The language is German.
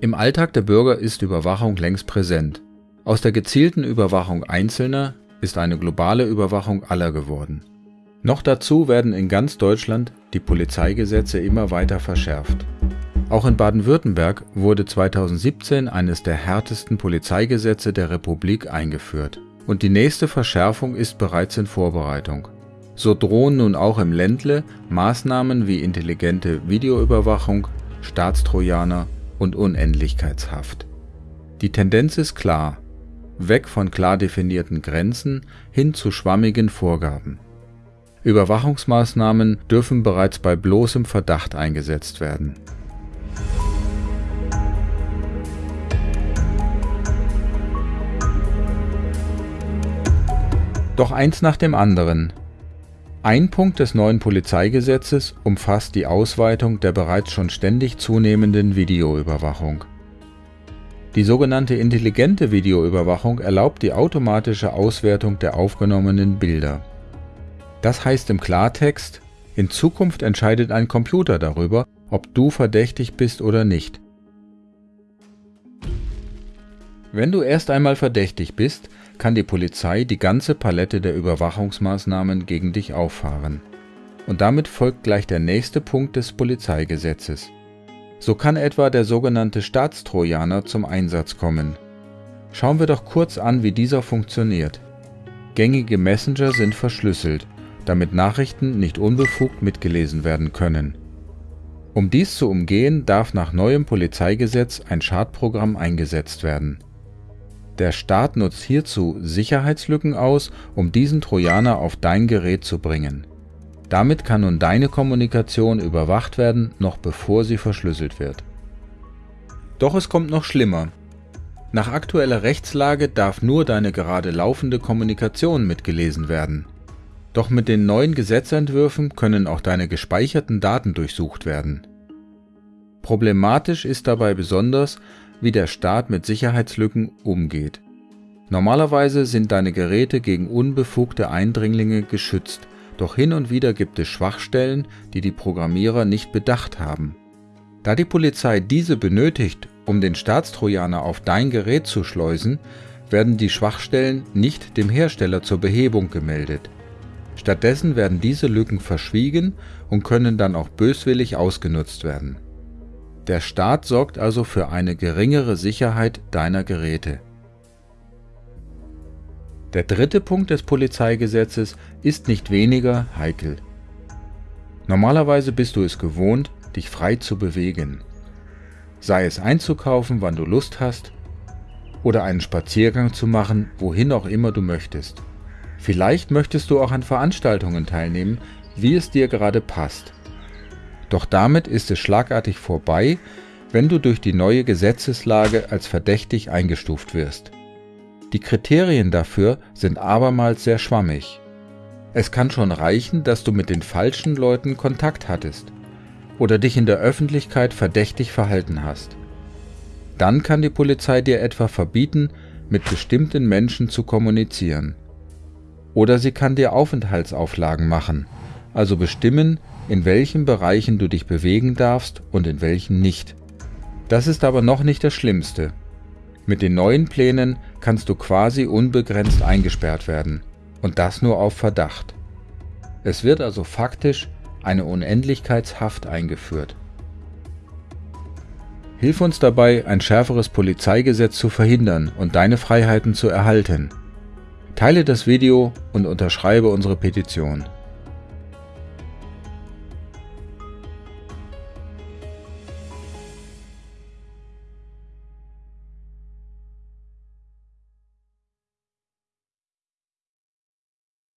Im Alltag der Bürger ist Überwachung längst präsent. Aus der gezielten Überwachung Einzelner ist eine globale Überwachung aller geworden. Noch dazu werden in ganz Deutschland die Polizeigesetze immer weiter verschärft. Auch in Baden-Württemberg wurde 2017 eines der härtesten Polizeigesetze der Republik eingeführt und die nächste Verschärfung ist bereits in Vorbereitung. So drohen nun auch im Ländle Maßnahmen wie intelligente Videoüberwachung, Staatstrojaner und Unendlichkeitshaft. Die Tendenz ist klar, weg von klar definierten Grenzen hin zu schwammigen Vorgaben. Überwachungsmaßnahmen dürfen bereits bei bloßem Verdacht eingesetzt werden. Doch eins nach dem anderen. Ein Punkt des neuen Polizeigesetzes umfasst die Ausweitung der bereits schon ständig zunehmenden Videoüberwachung. Die sogenannte intelligente Videoüberwachung erlaubt die automatische Auswertung der aufgenommenen Bilder. Das heißt im Klartext, in Zukunft entscheidet ein Computer darüber, ob du verdächtig bist oder nicht. Wenn du erst einmal verdächtig bist, kann die Polizei die ganze Palette der Überwachungsmaßnahmen gegen dich auffahren. Und damit folgt gleich der nächste Punkt des Polizeigesetzes. So kann etwa der sogenannte Staatstrojaner zum Einsatz kommen. Schauen wir doch kurz an, wie dieser funktioniert. Gängige Messenger sind verschlüsselt, damit Nachrichten nicht unbefugt mitgelesen werden können. Um dies zu umgehen, darf nach neuem Polizeigesetz ein Schadprogramm eingesetzt werden. Der Staat nutzt hierzu Sicherheitslücken aus, um diesen Trojaner auf dein Gerät zu bringen. Damit kann nun deine Kommunikation überwacht werden, noch bevor sie verschlüsselt wird. Doch es kommt noch schlimmer. Nach aktueller Rechtslage darf nur deine gerade laufende Kommunikation mitgelesen werden. Doch mit den neuen Gesetzentwürfen können auch deine gespeicherten Daten durchsucht werden. Problematisch ist dabei besonders, wie der Staat mit Sicherheitslücken umgeht. Normalerweise sind deine Geräte gegen unbefugte Eindringlinge geschützt, doch hin und wieder gibt es Schwachstellen, die die Programmierer nicht bedacht haben. Da die Polizei diese benötigt, um den Staatstrojaner auf dein Gerät zu schleusen, werden die Schwachstellen nicht dem Hersteller zur Behebung gemeldet. Stattdessen werden diese Lücken verschwiegen und können dann auch böswillig ausgenutzt werden. Der Staat sorgt also für eine geringere Sicherheit deiner Geräte. Der dritte Punkt des Polizeigesetzes ist nicht weniger heikel. Normalerweise bist du es gewohnt, dich frei zu bewegen. Sei es einzukaufen, wann du Lust hast, oder einen Spaziergang zu machen, wohin auch immer du möchtest. Vielleicht möchtest du auch an Veranstaltungen teilnehmen, wie es dir gerade passt. Doch damit ist es schlagartig vorbei, wenn du durch die neue Gesetzeslage als verdächtig eingestuft wirst. Die Kriterien dafür sind abermals sehr schwammig. Es kann schon reichen, dass du mit den falschen Leuten Kontakt hattest oder dich in der Öffentlichkeit verdächtig verhalten hast. Dann kann die Polizei dir etwa verbieten, mit bestimmten Menschen zu kommunizieren. Oder sie kann dir Aufenthaltsauflagen machen, also bestimmen, in welchen Bereichen du dich bewegen darfst und in welchen nicht. Das ist aber noch nicht das Schlimmste. Mit den neuen Plänen kannst du quasi unbegrenzt eingesperrt werden und das nur auf Verdacht. Es wird also faktisch eine Unendlichkeitshaft eingeführt. Hilf uns dabei, ein schärferes Polizeigesetz zu verhindern und deine Freiheiten zu erhalten. Teile das Video und unterschreibe unsere Petition.